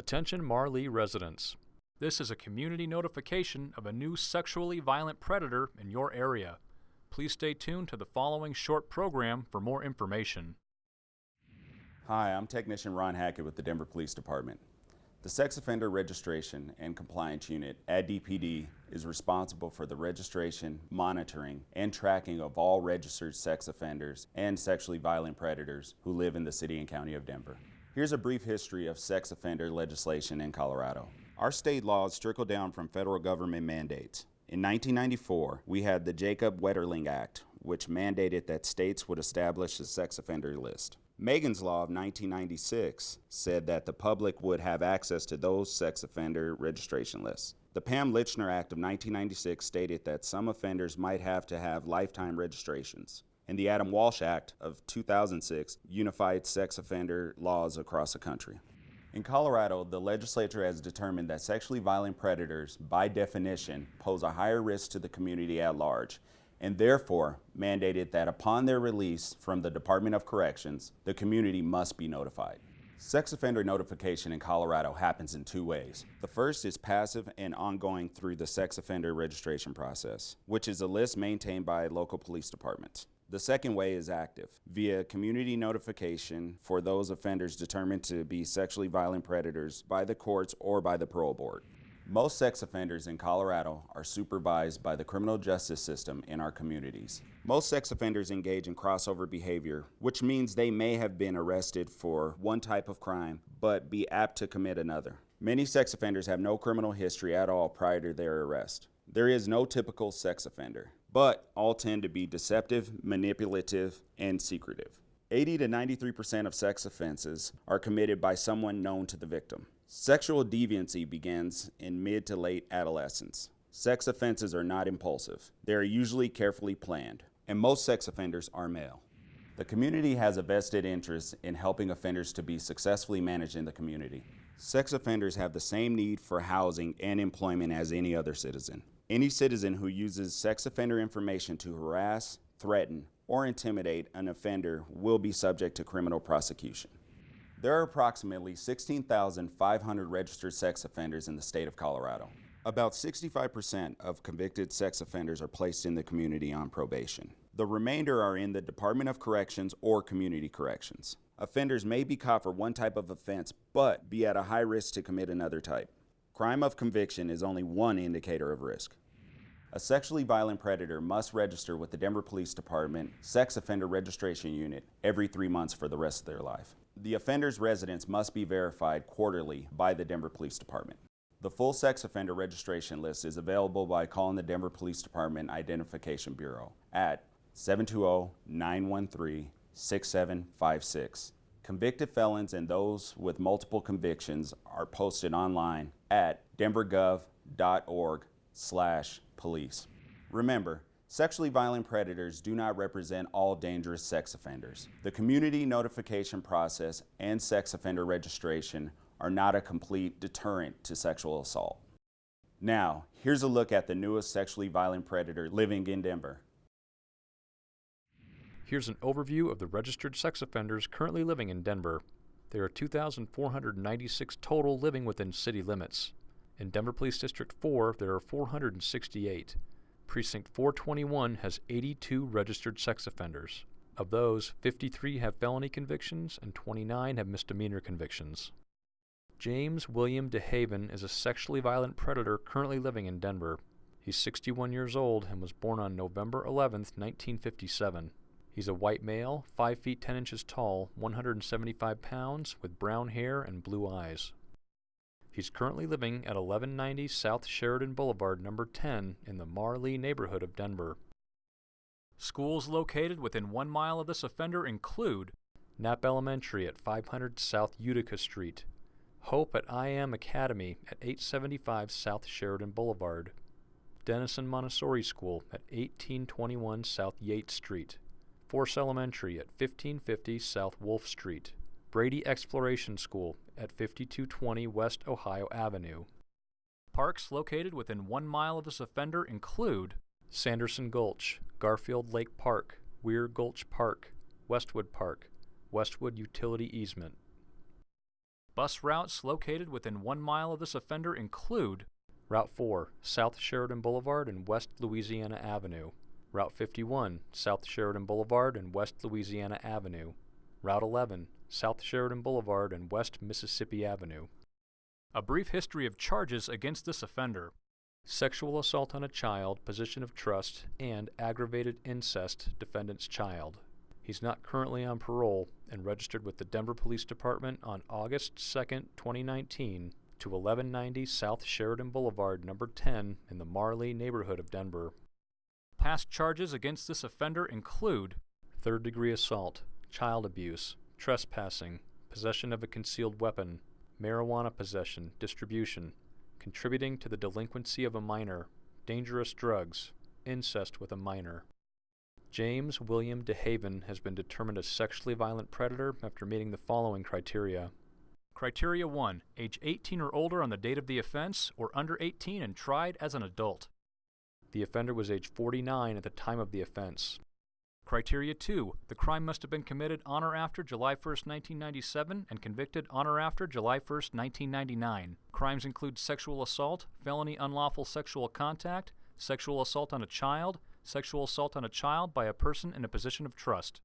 Attention Mar Lee residents. This is a community notification of a new sexually violent predator in your area. Please stay tuned to the following short program for more information. Hi, I'm Technician Ron Hackett with the Denver Police Department. The Sex Offender Registration and Compliance Unit at DPD is responsible for the registration, monitoring, and tracking of all registered sex offenders and sexually violent predators who live in the City and County of Denver. Here's a brief history of sex offender legislation in Colorado. Our state laws trickle down from federal government mandates. In 1994, we had the Jacob Wetterling Act, which mandated that states would establish a sex offender list. Megan's Law of 1996 said that the public would have access to those sex offender registration lists. The Pam Lychner Act of 1996 stated that some offenders might have to have lifetime registrations and the Adam Walsh Act of 2006 unified sex offender laws across the country. In Colorado, the legislature has determined that sexually violent predators, by definition, pose a higher risk to the community at large, and therefore mandated that upon their release from the Department of Corrections, the community must be notified. Sex offender notification in Colorado happens in two ways. The first is passive and ongoing through the sex offender registration process, which is a list maintained by local police departments. The second way is active, via community notification for those offenders determined to be sexually violent predators by the courts or by the parole board. Most sex offenders in Colorado are supervised by the criminal justice system in our communities. Most sex offenders engage in crossover behavior, which means they may have been arrested for one type of crime, but be apt to commit another. Many sex offenders have no criminal history at all prior to their arrest. There is no typical sex offender but all tend to be deceptive, manipulative, and secretive. 80 to 93% of sex offenses are committed by someone known to the victim. Sexual deviancy begins in mid to late adolescence. Sex offenses are not impulsive. They are usually carefully planned, and most sex offenders are male. The community has a vested interest in helping offenders to be successfully managed in the community. Sex offenders have the same need for housing and employment as any other citizen. Any citizen who uses sex offender information to harass, threaten, or intimidate an offender will be subject to criminal prosecution. There are approximately 16,500 registered sex offenders in the state of Colorado. About 65% of convicted sex offenders are placed in the community on probation. The remainder are in the Department of Corrections or Community Corrections. Offenders may be caught for one type of offense, but be at a high risk to commit another type. Crime of conviction is only one indicator of risk. A sexually violent predator must register with the Denver Police Department Sex Offender Registration Unit every three months for the rest of their life. The offender's residence must be verified quarterly by the Denver Police Department. The full sex offender registration list is available by calling the Denver Police Department Identification Bureau at 720-913-6756. Convicted felons and those with multiple convictions are posted online at denvergov.org slash police. Remember, sexually violent predators do not represent all dangerous sex offenders. The community notification process and sex offender registration are not a complete deterrent to sexual assault. Now, here's a look at the newest sexually violent predator living in Denver. Here's an overview of the registered sex offenders currently living in Denver. There are 2,496 total living within city limits. In Denver Police District 4, there are 468. Precinct 421 has 82 registered sex offenders. Of those, 53 have felony convictions and 29 have misdemeanor convictions. James William DeHaven is a sexually violent predator currently living in Denver. He's 61 years old and was born on November 11, 1957. He's a white male, 5 feet 10 inches tall, 175 pounds, with brown hair and blue eyes. He's currently living at 1190 South Sheridan Boulevard, number 10, in the Mar Lee neighborhood of Denver. Schools located within one mile of this offender include Knapp Elementary at 500 South Utica Street, Hope at IM Academy at 875 South Sheridan Boulevard, Denison Montessori School at 1821 South Yates Street, Force Elementary at 1550 South Wolff Street, Brady Exploration School at 5220 West Ohio Avenue. Parks located within one mile of this offender include Sanderson Gulch, Garfield Lake Park, Weir Gulch Park, Westwood Park, Westwood Utility Easement. Bus routes located within one mile of this offender include Route 4, South Sheridan Boulevard and West Louisiana Avenue. Route 51, South Sheridan Boulevard and West Louisiana Avenue. Route 11, South Sheridan Boulevard and West Mississippi Avenue. A brief history of charges against this offender sexual assault on a child, position of trust, and aggravated incest, defendant's child. He's not currently on parole and registered with the Denver Police Department on August 2, 2019 to 1190 South Sheridan Boulevard, number 10 in the Mar Lee neighborhood of Denver. Past charges against this offender include third degree assault, child abuse, trespassing, possession of a concealed weapon, marijuana possession, distribution, contributing to the delinquency of a minor, dangerous drugs, incest with a minor. James William DeHaven has been determined a sexually violent predator after meeting the following criteria. Criteria 1. Age 18 or older on the date of the offense, or under 18 and tried as an adult. The offender was age 49 at the time of the offense. Criteria 2. The crime must have been committed on or after July 1, 1997 and convicted on or after July 1, 1999. Crimes include sexual assault, felony unlawful sexual contact, sexual assault on a child, sexual assault on a child by a person in a position of trust.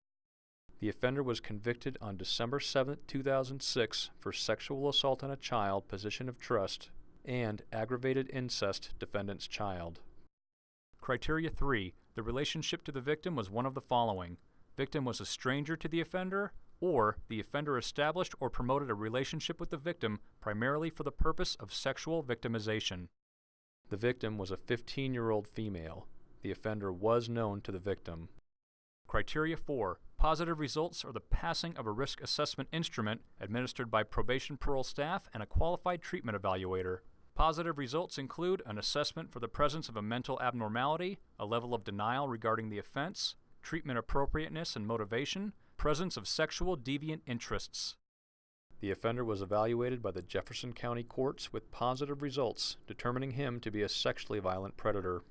The offender was convicted on December 7, 2006 for sexual assault on a child, position of trust, and aggravated incest, defendant's child. Criteria 3. The relationship to the victim was one of the following. Victim was a stranger to the offender, or the offender established or promoted a relationship with the victim primarily for the purpose of sexual victimization. The victim was a 15 year old female. The offender was known to the victim. Criteria 4. Positive results are the passing of a risk assessment instrument administered by probation parole staff and a qualified treatment evaluator. Positive results include an assessment for the presence of a mental abnormality, a level of denial regarding the offense, treatment appropriateness and motivation, presence of sexual deviant interests. The offender was evaluated by the Jefferson County courts with positive results, determining him to be a sexually violent predator.